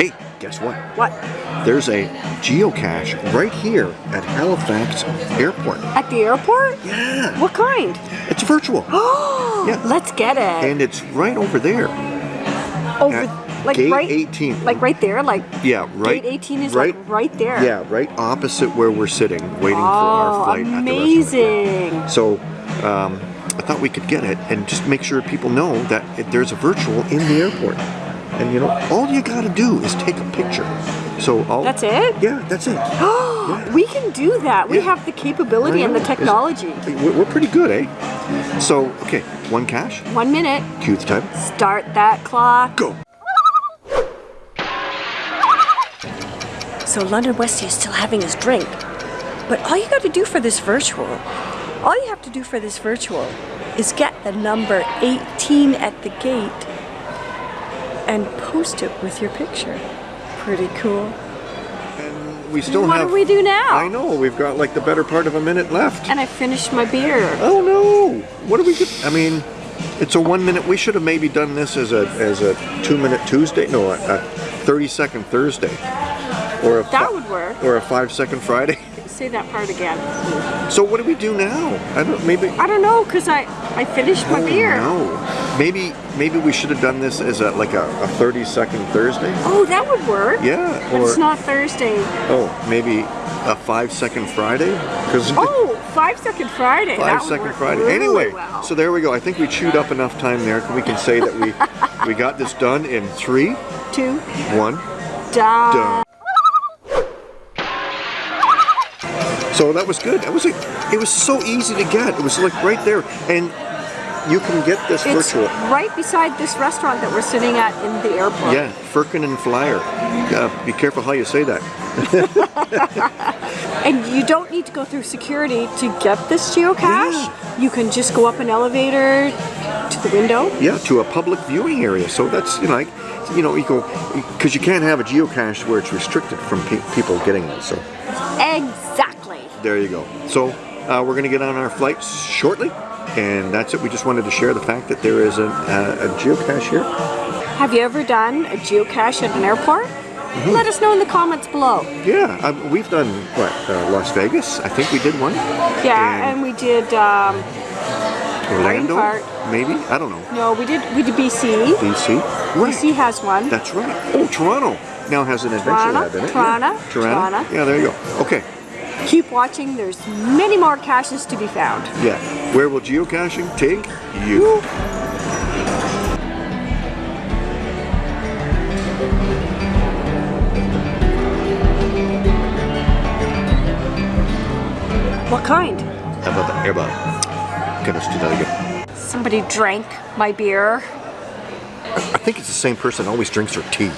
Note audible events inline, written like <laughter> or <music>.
Hey, guess what? What? There's a geocache right here at Halifax Airport. At the airport? Yeah. What kind? It's virtual. Oh, <gasps> Yeah. let's get it. And it's right over there. Over, at like gate right, 18. like right there, like Yeah, right. gate 18 is right, like right there. Yeah, right opposite where we're sitting, waiting for our Oh, flight at the amazing. So um, I thought we could get it and just make sure people know that there's a virtual in the airport. And you know, all you got to do is take a picture. So all, That's it? Yeah, that's it. <gasps> We can do that. We Yeah. have the capability and the technology. We're, we're pretty good, eh? So okay, one cache. One minute. Cue the time. Start that clock. Go. So London Westy is still having his drink. But all you got to do for this virtual, all you have to do for this virtual is get the number 18 at the gate and post it with your picture. Pretty cool. And we still what have. What do we do now? I know we've got like the better part of a minute left. And I finished my beer. Oh no! What do we get? I mean, it's a one minute. We should have maybe done this as a as a two minute Tuesday. No, a, a thirty second Thursday, or a That would work. or a five second Friday. <laughs> Say that part again. So what do we do now? I don't. Maybe. I don't know, because I, I finished my Oh, beer. No. Maybe maybe we should have done this as a like a, a thirty second Thursday. Oh, that would work. Yeah. But Or it's not Thursday. oh maybe a five second Friday because. Oh, five second Friday. Five work Friday. really anyway, well. so there we go. I think we chewed up enough time there. We can say that we <laughs> we got this done in three, two, one, done. done. So that was good. That was a, it was so easy to get. It was like right there, and you can get this It's virtual. right beside this restaurant that we're sitting at in the airport. Yeah, Firkin and Flyer. Uh, be careful how you say that. <laughs> And you don't need to go through security to get this geocache. You can just go up an elevator to the window. Yeah, to a public viewing area. So that's you know, like, you know, you go because you can't have a geocache where it's restricted from pe- people getting it. So Exactly. there you go. So uh, we're going to get on our flight shortly, and that's it. We just wanted to share the fact that there is a, a, a geocache here. Have you ever done a geocache at an airport? Mm-hmm. Let us know in the comments below. Yeah, um, we've done what uh, Las Vegas. I think we did one. Yeah, And and we did. Um, Orlando, maybe. I don't know. no, we did. We did BC. DC. Right. BC has one. That's right. Oh, Toronto now has an adventure Toronto, lab in it. Toronto, yeah. Toronto. Toronto. Yeah, there you go. Okay. Keep watching. There's many more caches to be found. Yeah. Where will geocaching take you? What kind? How about that? How about it? Okay, let's do that again. Somebody drank my beer. I think it's the same person always drinks her tea.